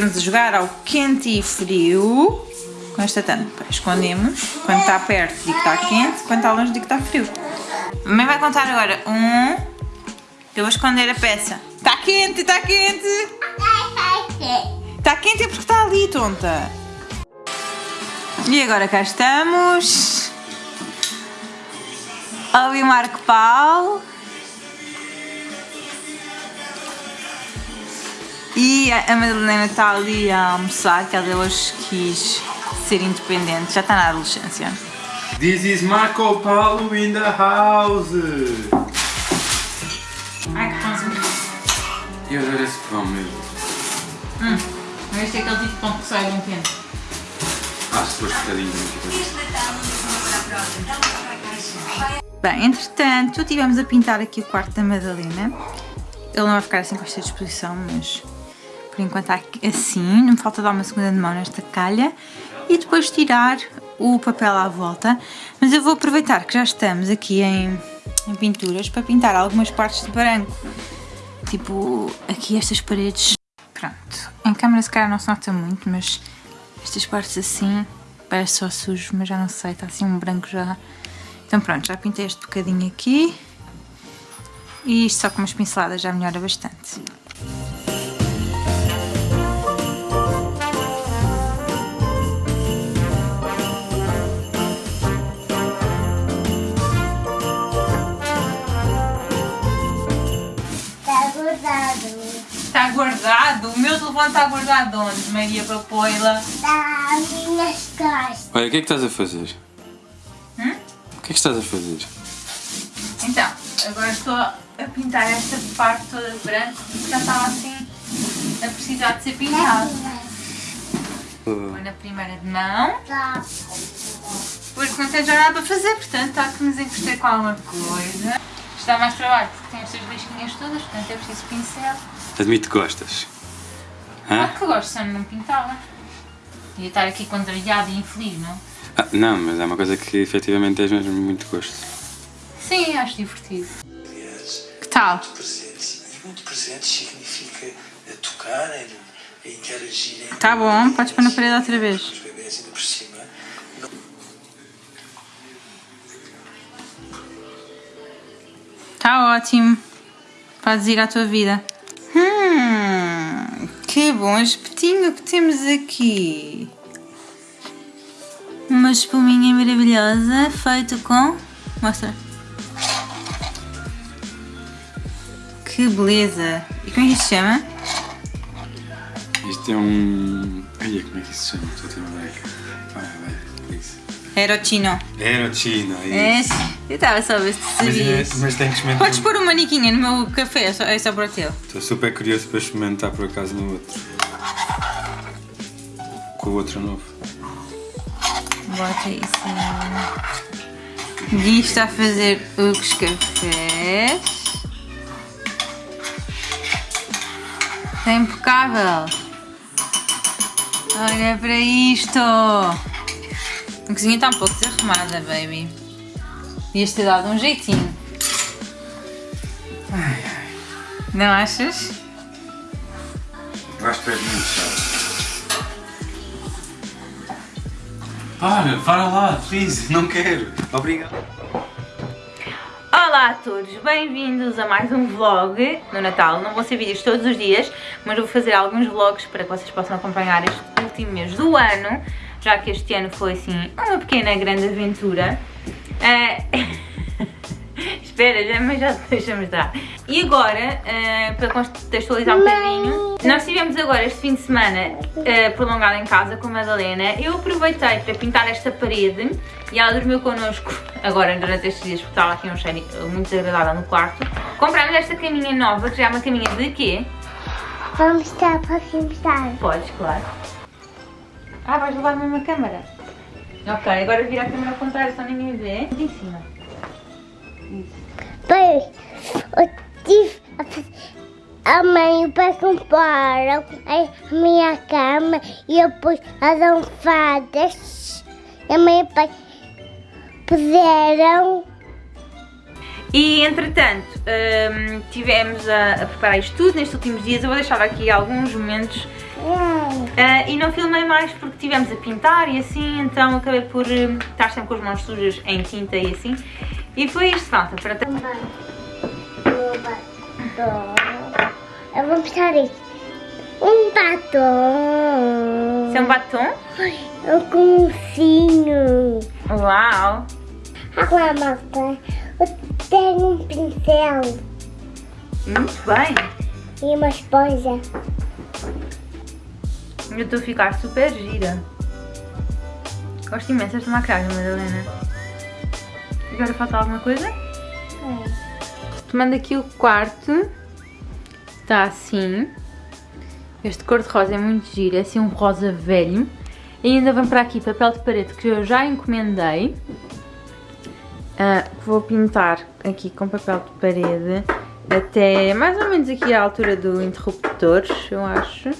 Estamos a jogar ao quente e frio com esta tampa. Escondemos. Quando está perto, digo que está quente. Quando está longe, digo que está frio. A mãe vai contar agora. Um. Eu vou esconder a peça. Está quente, está quente. Está quente é porque está ali, tonta. E agora cá estamos. Ali Marco Paulo. E a Madalena está ali a almoçar, que ela hoje quis ser independente. Já está na adolescência. This is Marco Paulo in the house! Ai, que pãozinho. Eu adoro esse pão mesmo. Mas este é aquele tipo de pão que sai bem quente. Ah, se fosse bocadinho. Bem, entretanto, estivemos a pintar aqui o quarto da Madalena. Ele não vai ficar assim com esta disposição, mas por enquanto assim. Não me falta dar uma segunda de mão nesta calha e depois tirar o papel à volta. Mas eu vou aproveitar que já estamos aqui em, em pinturas para pintar algumas partes de branco. Tipo, aqui estas paredes. Pronto, em câmera se calhar não se nota muito, mas estas partes assim parece só sujo, mas já não sei, está assim um branco já. Então pronto, já pintei este bocadinho aqui. E isto só com umas pinceladas já melhora bastante. Guardado? O meu telefone está guardado onde, Maria Papoila? Olha, o que é que estás a fazer? Hum? O que é que estás a fazer? Então, agora estou a pintar esta parte toda de branco porque já estava assim a precisar de ser pintado. Vou na primeira de mão, porque não tenho já nada para fazer, portanto há que nos encostar com alguma coisa. Isto dá mais trabalho porque tem estas listinhas todas, portanto é preciso pincel. Admito que gostas. Ah, Hã? que gosto, se eu não pintava. Ia estar aqui contrariado e infeliz, não? Ah, não, mas é uma coisa que efetivamente tens mesmo muito gosto. Sim, acho divertido. Que tal? presentes. E muito presente significa eh, tocar, em interagir, Tá bom, podes pôr na parede outra vez. os bebês ainda por cima. Tá ótimo. Podes ir à tua vida. Que bom espetinho que temos aqui. Uma espuminha maravilhosa feito com... Mostra. Que beleza. E como é que isto se chama? Isto é um. Olha, como é que isso se chama? Estou a ter uma ideia. Isso. Aerotino. Aerochino, é É, isso. eu estava só a ver se sabias. é- mas tenho que experimentar. Podes pôr uma maniquinha no meu café, é só, é só para o teu. Estou super curioso para experimentar por acaso no outro. Com o outro novo. Bota isso. Gui está a fazer os cafés. Está impecável. Olha para isto. A cozinha está um pouco desarrumada, baby. Devias ter dado um jeitinho. Não achas? Eu acho que és muito chato. Para, para lá, please, não quero. Obrigado. Olá a todos, bem-vindos a mais um vlog no Natal. Não vão ser vídeos todos os dias, mas vou fazer alguns vlogs para que vocês possam acompanhar este último mês do ano, já que este ano foi assim uma pequena grande aventura. Eh, Espera, já, mas já deixamos dar. E agora, eh, para contextualizar um bocadinho, nós tivemos agora este fim de semana eh, prolongado em casa com a Madalena. Eu aproveitei para pintar esta parede e ela dormiu connosco agora durante estes dias porque estava aqui um cheiro muito desagradável no quarto. Comprámos esta caminha nova, que já é uma caminha de quê? Vamos estar, podemos estar. Podes, claro. Ah, vais levar a câmera? Ok, agora vira a câmera ao contrário, só ninguém vê. De cima. Isso. Pois, eu tive a mãe e o pai compraram a minha cama e depois as almofadas. A mãe e o pai puseram. E entretanto, hum, tivemos a, a preparar isto tudo nestes últimos dias. Eu vou deixar aqui alguns momentos ah, e não filmei mais porque tivemos a pintar e assim, então acabei por hum, estar sempre com as mãos sujas em tinta e assim. E foi isto, falta para Eu vou mostrar isso. Um batom. Isso é um batom? Um cursinho. Uau! Agora, Marta, eu tenho um pincel Muito bem! e uma esponja. Eu estou a ficar super gira. Gosto imenso desta maquiagem, Madalena. Agora falta alguma coisa? Tomando aqui o quarto. Está assim. Este cor-de-rosa é muito giro, é assim um rosa velho. E ainda vem para aqui papel de parede que eu já encomendei. Ah, vou pintar aqui com papel de parede até mais ou menos aqui à altura do interruptor, eu acho.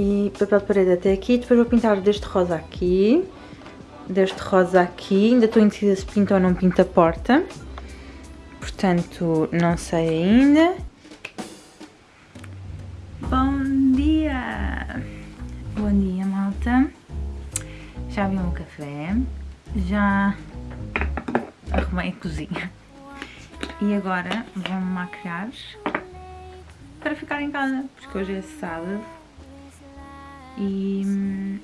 E papel de parede até aqui. Depois vou pintar deste rosa aqui. Deste rosa aqui. Ainda estou indecisa se pinta ou não pinta a porta. Portanto, não sei ainda. Bom dia! Bom dia, malta. Já vi meu café. Já arrumei a cozinha. E agora vou-me maquiar para ficar em casa, porque hoje é sábado. E,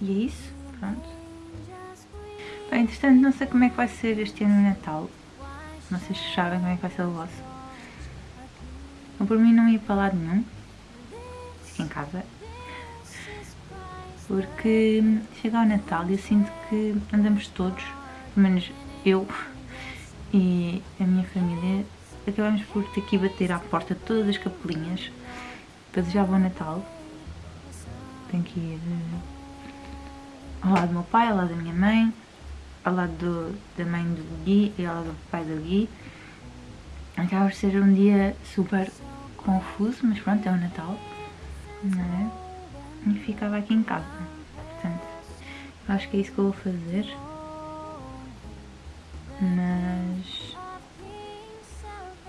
e é isso, pronto. Bem, entretanto, não sei como é que vai ser este ano o Natal. Não sei se sabem como é que vai ser o vosso. Eu, por mim não ia para lado nenhum. Em casa. Porque chega ao Natal e eu sinto que andamos todos, pelo menos eu e a minha família, acabamos por ter que bater à porta de todas as capelinhas para desejar bom Natal. Tenho que ir eh, ao lado do meu pai, ao lado da minha mãe, ao lado do- da mãe do Gui e ao lado do pai do Gui. Acaba por ser um dia super confuso, mas pronto, é o Natal, não é? E ficava aqui em casa. Portanto, acho que é isso que eu vou fazer. Mas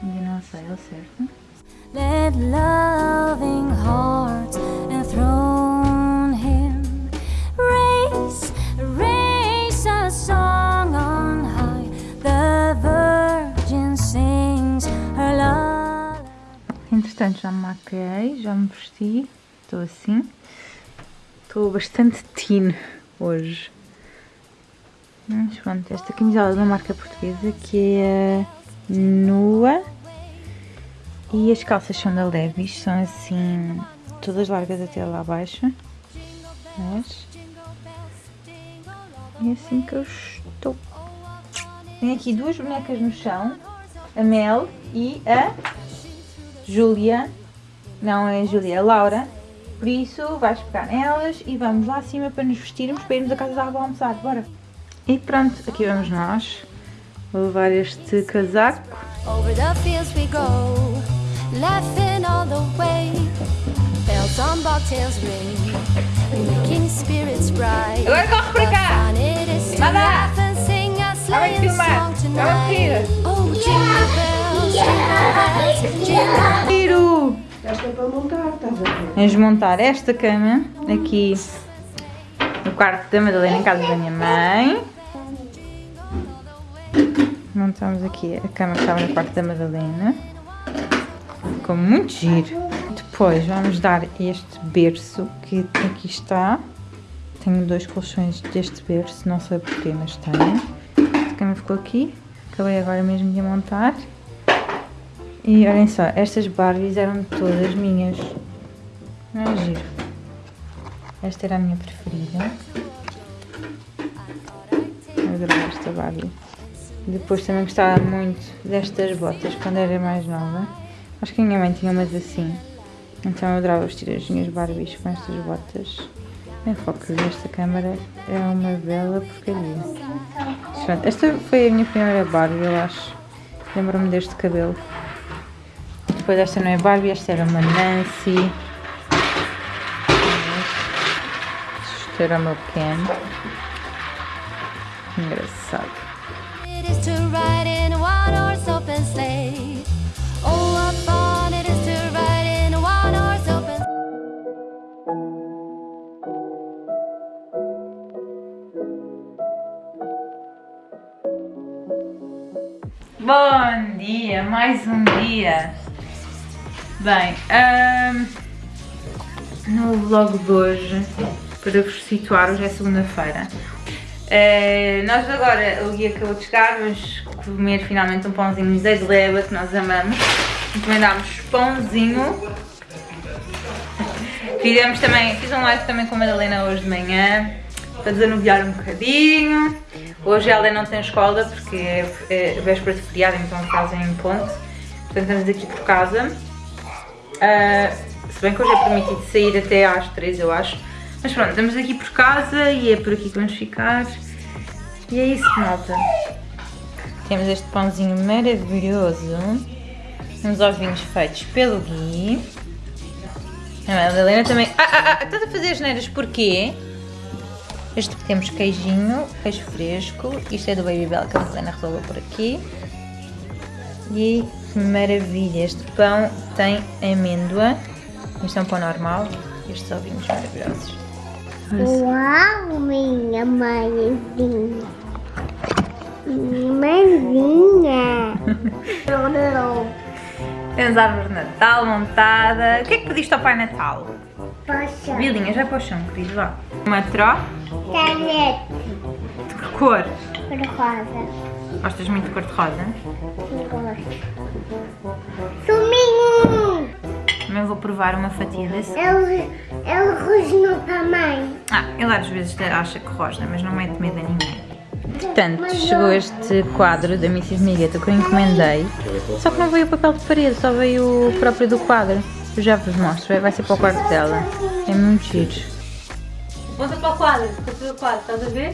ainda não sei ao certo. Let loving hearts enthrone Entretanto, já me maquei, já me vesti, estou assim. Estou bastante teen hoje. Mas pronto, esta camisola é de uma marca portuguesa que é Nua. E as calças são da Levi's, são assim, todas largas até lá abaixo. Mas... É assim que eu estou. Tenho aqui duas bonecas no chão, a Mel e a Júlia, não é Júlia, é Laura. Por isso, vais pegar nelas e vamos lá acima para nos vestirmos para irmos a casa da avó almoçar. Bora! E pronto, aqui vamos nós. Vou levar este casaco. Over the fields we go, laughing all the way. Bells on bobtails ring, making spirits bright. Agora corre para cá! Manda! sleighing filmar! Vamos, tonight. Tiro! Foi para montar, estás a ver? Vamos montar esta cama aqui no quarto da Madalena, em casa da minha mãe. Montamos aqui a cama que estava no quarto da Madalena. Ficou muito giro. Depois vamos dar este berço que aqui está. Tenho dois colchões deste berço, não sei porquê, mas tenho. A cama ficou aqui, Acabei agora mesmo de a montar. E olhem só, estas Barbies eram todas minhas. Não é giro? Esta era a minha preferida. Adorava esta Barbie. Depois também gostava muito destas botas quando era mais nova. Acho que a minha mãe tinha umas assim. Então eu adorava vestir as minhas Barbies com estas botas. Em foco desta câmara é uma bela porcaria. Esta foi a minha primeira Barbie, eu acho. Lembro-me deste cabelo. Depois esta não é Barbie, esta era uma Nancy. Este era o meu Ken. Engraçado. Bom dia, mais um dia. Bem, ahm, no vlog de hoje, para vos situar, hoje é segunda-feira. Eh, nós agora, o Gui acabou de chegar, vamos comer finalmente um pãozinho da gleba que nós amamos. Encomendámos pãozinho. Fizemos também, fiz um live também com a Madalena hoje de manhã para desanuviar um bocadinho. Hoje ela não tem escola porque é, é véspera de feriado, então fazem ponte. Portanto estamos aqui por casa. Ah, se bem que hoje é permitido sair até às 3 eu acho. Mas pronto, estamos aqui por casa e é por aqui que vamos ficar. E é isso, malta. Temos este pãozinho maravilhoso. Uns ovinhos feitos pelo Gui. A Madalena também. Ah, ah, ah, estás a fazer as neiras porquê? Este temos queijinho, queijo fresco. Isto é do Baby Bell que a Madalena resolveu por aqui. E que maravilha! Este pão tem amêndoa. Isto é um pão normal. Estes ovinhos maravilhosos. Uau, minha mãezinha. Minha mãezinha. Não, não. Temos a árvore de Natal montada. O que é que pediste ao Pai Natal? Poxa. Bilinhas, vai para o chão, querido, vá. Uma tró. Canete. De que cor? Cor-de-rosa. Gostas muito de cor-de-rosa? Gosto. Suminho. Também vou provar uma fatia desse. Ele, ele rosnou também. Ah, ele às vezes acha que rosna, mas não mete medo a ninguém. Portanto, chegou este quadro da Mrs. Migueta que eu encomendei, só que não veio o papel de parede, só veio o próprio do quadro. Eu já vos mostro, vai ser para o quarto dela. É muito giro. Volta para o quadro, para o quadro, estás a ver?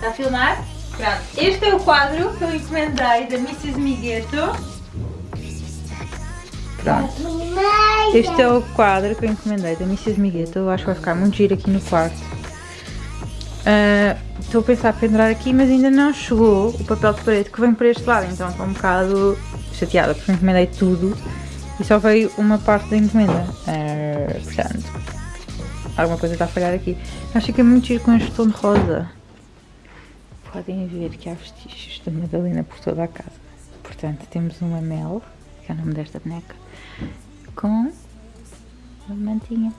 Está a filmar? Pronto. Este é o quadro que eu encomendei da Mrs. Migueto. Pronto. Este é o quadro que eu encomendei da Mrs. Migueto. Eu acho que vai ficar muito giro aqui no quarto. Ah, Estou a pensar em pendurar aqui, mas ainda não chegou o papel de parede que vem por este lado. Então estou um bocado chateada porque encomendei tudo e só veio uma parte da encomenda. Ah, portanto, alguma coisa está a falhar aqui. Acho que é muito giro com este tom de rosa. Podem ver que há vestígios da Madalena por toda a casa. Portanto, temos uma Mel, que é o nome desta boneca, com uma mantinha.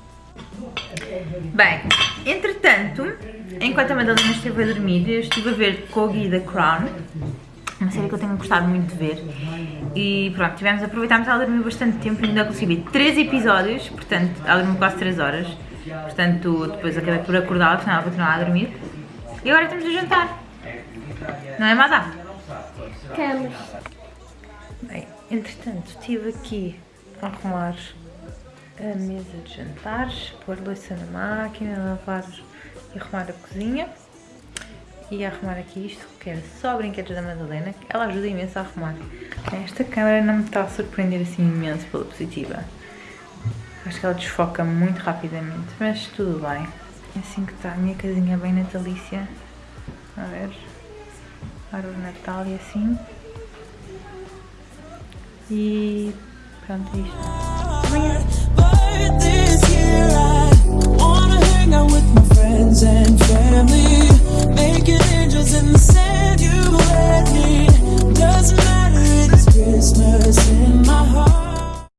Bem, entretanto, enquanto a Madalena esteve a dormir, eu estive a ver Gui da Crown, uma série que eu tenho gostado muito de ver. E pronto, tivemos, aproveitámos ela dormiu bastante tempo ainda consegui ver 3 episódios, portanto, ela dormiu quase 3 horas. Portanto, depois acabei por acordá-la, senão ela continuava a dormir. E agora estamos a jantar. Não é, Madá? Estamos. Bem, entretanto, estive aqui a arrumar a mesa de jantares, pôr louça na máquina, lavar e arrumar a cozinha. E arrumar aqui isto, que era só brinquedos da Madalena, que ela ajuda imenso a arrumar. Esta câmera não me está a surpreender assim imenso pela positiva. Acho que ela desfoca muito rapidamente, mas tudo bem. É assim que está a minha casinha bem natalícia. A ver, para o Natal e assim. E pronto, é isto. Obrigada. Christmas in my heart